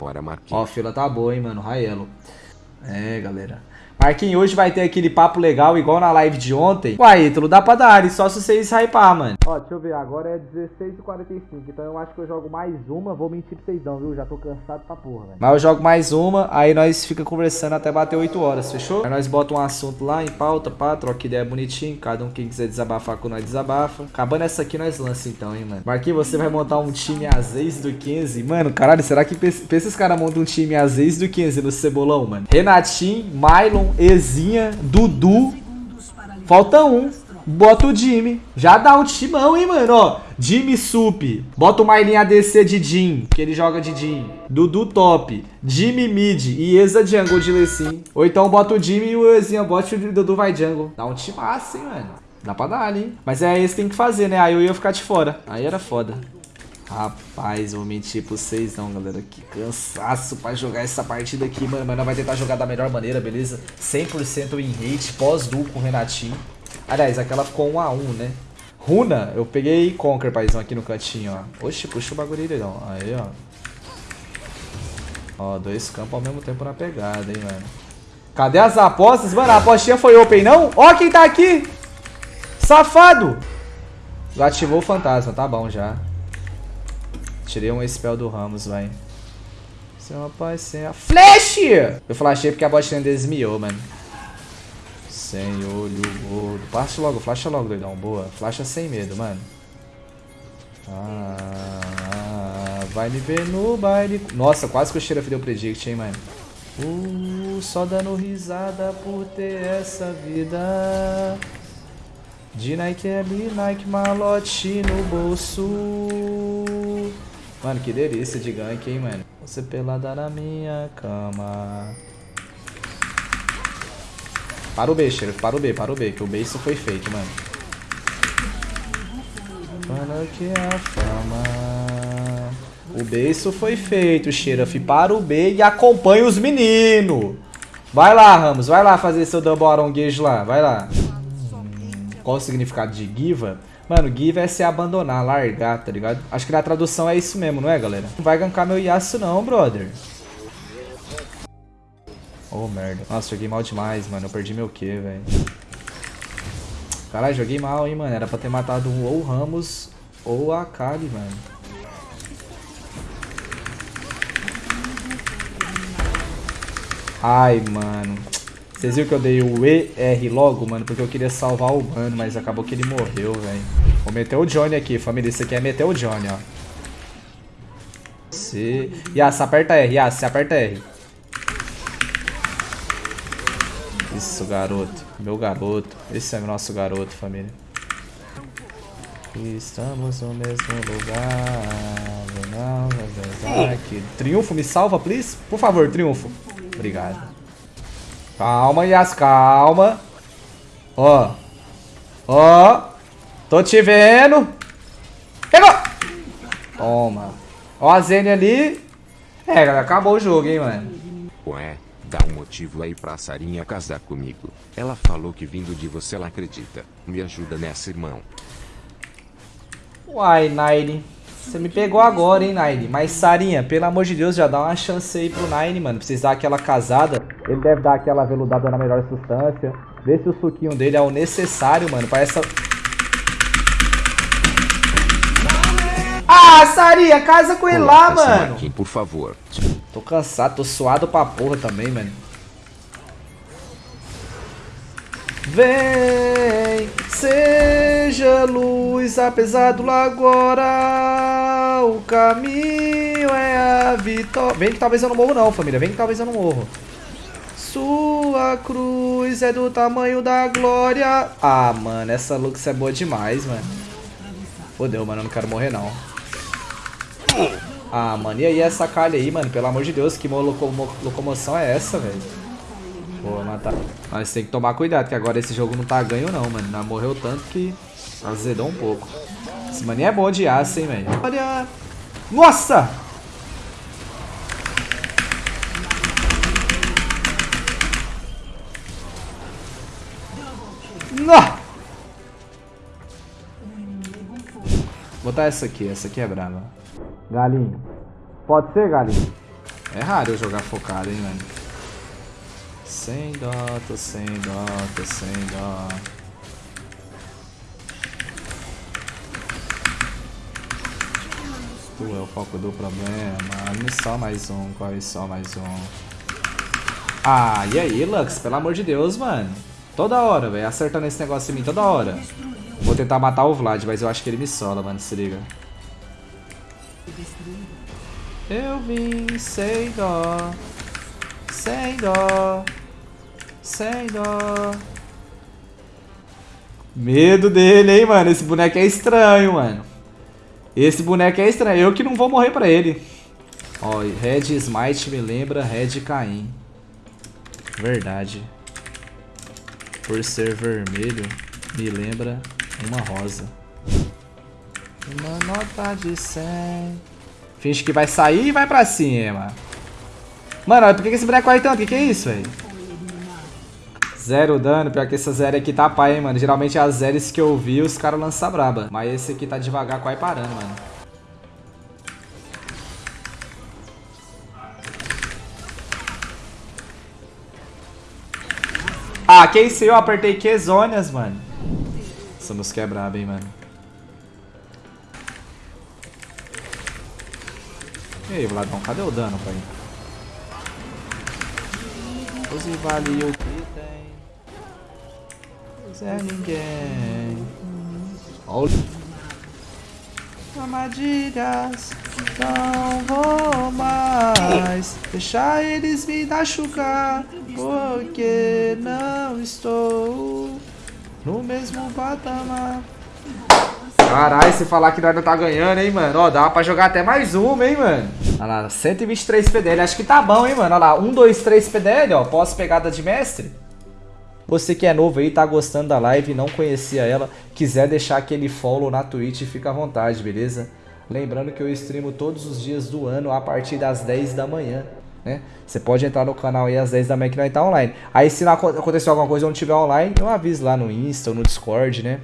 Bora, Marquinhos. Ó, a fila tá boa, hein, mano. Raelo. É, galera. Marquinhos, hoje vai ter aquele papo legal igual na live de ontem. Uai, Ítalo, dá pra dar, só se vocês hypar, mano. Ó, deixa eu ver, agora é 16h45, então eu acho que eu jogo mais uma. Vou mentir pra vocês não, viu? Já tô cansado pra porra, velho. Mas eu jogo mais uma, aí nós fica conversando até bater 8 horas, fechou? Aí nós bota um assunto lá em pauta, pá, troca ideia bonitinho. Cada um quem quiser desabafar com nós desabafa. Acabando essa aqui, nós lança então, hein, mano. Marquinhos, você vai montar um time às vezes do 15. Mano, caralho, será que pensa esses caras montam um time às vezes do 15 no Cebolão, mano? Renatinho, Mylon, Ezinha, Dudu. Falta um. Bota o Jimmy. Já dá um timão, hein, mano? Ó, Jimmy Sup. Bota o Marlin ADC de Jim, que ele joga de Jim. Dudu top. Jimmy mid e Eza jungle de Lecim. Ou então bota o Jimmy e o Ezinha bota e o Dudu vai jungle. Dá um timaço, hein, mano? Dá pra dar ali, hein? Mas é esse que tem que fazer, né? Aí eu ia ficar de fora. Aí era foda. Rapaz, vou mentir pra vocês não, galera. Que cansaço pra jogar essa partida aqui, mano. Mas nós vai tentar jogar da melhor maneira, beleza? 100% em hate, pós-duo com o Renatinho. Aliás, aquela ficou 1x1, né? Runa, eu peguei Conquer, paizão, aqui no cantinho, ó. Oxi, puxa o bagulho não. Aí, ó. Ó, dois campos ao mesmo tempo na pegada, hein, mano. Cadê as apostas? Mano, a apostinha foi open, não? Ó quem tá aqui! Safado! Ativou o fantasma, tá bom já. Tirei um spell do Ramos, vai. Seu rapaz sem a flash! Eu flashei porque a botinha desmiou, mano. Sem olho gordo. Flasha logo, flasha logo, doidão. Boa. Flasha sem medo, mano. Ah, vai me ver no baile. Nossa, quase que o Xerath deu predict, hein, mano. Uh, só dando risada por ter essa vida. De Nike ali, Nike malote no bolso. Mano, que delícia de gank, hein, mano. Você pelada na minha cama. Para o B, Sheriff. Para o B, para o B. Que o B isso foi feito, mano. Para que a fama... O B isso foi feito, Sheriff. Para o B e acompanha os meninos. Vai lá, Ramos. Vai lá fazer seu double aronguejo lá. Vai lá. Qual o significado de Giva? Mano, give é se abandonar, largar, tá ligado? Acho que na tradução é isso mesmo, não é, galera? Não vai gankar meu Yasuo não, brother. Oh, merda. Nossa, joguei mal demais, mano. Eu perdi meu Q, velho. Caralho, joguei mal, hein, mano. Era pra ter matado ou o Ramos ou a Kali, mano. Ai, mano. Vocês viram que eu dei o ER logo, mano? Porque eu queria salvar o mano, mas acabou que ele morreu, velho. Vou meter o Johnny aqui, família. Isso aqui é meter o Johnny, ó. Se... Yas, aperta R. Yas, aperta R. Isso, garoto. Meu garoto. Esse é o nosso garoto, família. Estamos no mesmo lugar. Não, aqui. Triunfo, me salva, please? Por favor, triunfo. Obrigado. Calma, Yas, calma. Ó. Ó. Tô te vendo. Pegou. Toma. Ó a Zene ali. É, galera, acabou o jogo, hein, mano. Ué, dá um motivo aí pra Sarinha casar comigo. Ela falou que vindo de você ela acredita. Me ajuda nessa, irmão. Uai, Nine. Você me pegou agora, hein, Nine. Mas, Sarinha, pelo amor de Deus, já dá uma chance aí pro Nine, mano. Vocês dar aquela casada. Ele deve dar aquela veludada na melhor substância. Vê se o suquinho dele é o necessário, mano, pra essa... Ah, Sarinha, casa com ele lá, mano. Por favor. Tô cansado, tô suado pra porra também, mano. Vem, seja luz, apesar do agora, o caminho é a vitória. Vem que talvez eu não morro não, família, vem que talvez eu não morro. Sua cruz é do tamanho da glória. Ah, mano, essa Lux é boa demais, mano. Fodeu, mano, eu não quero morrer não. Ah, mano, e aí essa calha aí, mano? Pelo amor de Deus, que locomo locomoção é essa, velho? Vou matar. Mas tem que tomar cuidado, que agora esse jogo não tá ganho não, mano. Morreu tanto que azedou um pouco. Esse maninho é bom de aço, hein, velho. Olha! Nossa! Não! Vou botar essa aqui, essa aqui é brava. Galinho. Pode ser, galinho? É raro eu jogar focado, hein, mano. Sem dó, tô sem dó, tô sem dó. Tu é o foco do problema. Me só mais um, corre só mais um. Ah, e aí, Lux? Pelo amor de Deus, mano. Toda hora, velho. Acertando esse negócio em mim toda hora. Vou tentar matar o Vlad, mas eu acho que ele me sola, mano. Se liga. Eu vim sem dó. Sem dó. Sem dó. Medo dele, hein, mano. Esse boneco é estranho, mano. Esse boneco é estranho. Eu que não vou morrer pra ele. Ó, Red Smite me lembra Red Caim. Verdade. Por ser vermelho, me lembra uma rosa. Uma nota de 100. Finge que vai sair e vai pra cima. Mano, por que esse boneco corre tanto? O que, que é isso, velho? Zero dano, pior que essa zero aqui tá pai, hein, mano. Geralmente as zeros que eu vi, os caras lançam braba. Mas esse aqui tá devagar, quase parando, mano. Ah, que isso? Eu apertei que zonas, mano. Essa música é braba, hein, mano. E aí, Vladão, cadê o dano, pai? Use vale o que tem. Zé ninguém. Olha. Armadilhas. Não vou mais deixar eles me machucar. Porque não estou no mesmo patamar. Caralho, se falar que nós não tá ganhando, hein, mano. Ó, dá pra jogar até mais uma, hein, mano. Olha lá, 123 PDL. Acho que tá bom, hein, mano. Olha lá, 1, 2, 3 PDL, ó. Pós-pegada de mestre. Você que é novo aí, tá gostando da live e não conhecia ela, quiser deixar aquele follow na Twitch, fica à vontade, beleza? Lembrando que eu streamo todos os dias do ano a partir das 10 da manhã. Né? Você pode entrar no canal aí às 10 da manhã que nós tá online. Aí se acontecer alguma coisa ou não tiver online, eu aviso lá no Insta ou no Discord, né?